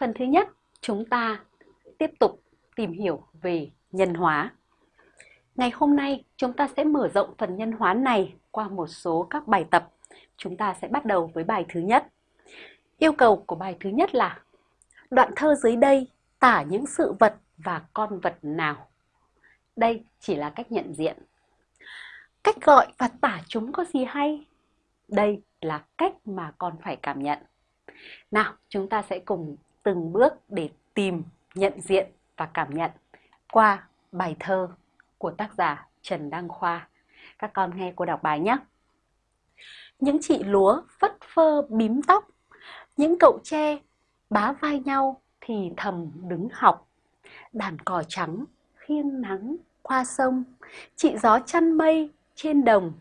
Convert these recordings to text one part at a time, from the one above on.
Phần thứ nhất, chúng ta tiếp tục tìm hiểu về nhân hóa. Ngày hôm nay, chúng ta sẽ mở rộng phần nhân hóa này qua một số các bài tập. Chúng ta sẽ bắt đầu với bài thứ nhất. Yêu cầu của bài thứ nhất là Đoạn thơ dưới đây tả những sự vật và con vật nào? Đây chỉ là cách nhận diện. Cách gọi và tả chúng có gì hay? Đây là cách mà con phải cảm nhận. Nào, chúng ta sẽ cùng từng bước để tìm, nhận diện và cảm nhận qua bài thơ của tác giả Trần Đăng Khoa. Các con nghe cô đọc bài nhé. Những chị lúa phất phơ bím tóc, những cậu tre bá vai nhau thì thầm đứng học. Đàn cò trắng khiêng nắng qua sông, chị gió chăn mây trên đồng,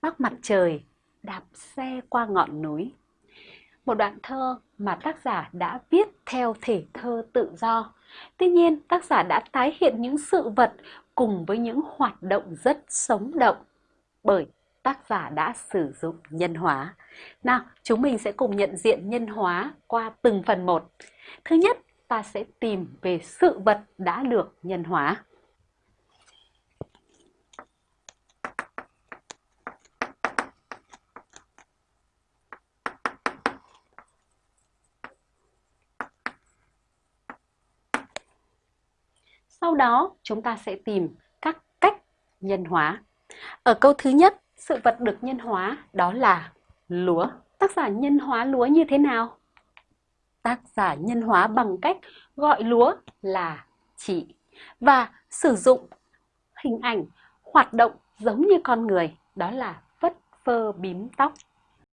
bác mặt trời đạp xe qua ngọn núi. Một đoạn thơ mà tác giả đã viết theo thể thơ tự do. Tuy nhiên, tác giả đã tái hiện những sự vật cùng với những hoạt động rất sống động bởi tác giả đã sử dụng nhân hóa. Nào, chúng mình sẽ cùng nhận diện nhân hóa qua từng phần một. Thứ nhất, ta sẽ tìm về sự vật đã được nhân hóa. Sau đó chúng ta sẽ tìm các cách nhân hóa. Ở câu thứ nhất, sự vật được nhân hóa đó là lúa. Tác giả nhân hóa lúa như thế nào? Tác giả nhân hóa bằng cách gọi lúa là chị và sử dụng hình ảnh hoạt động giống như con người, đó là phất phơ bím tóc.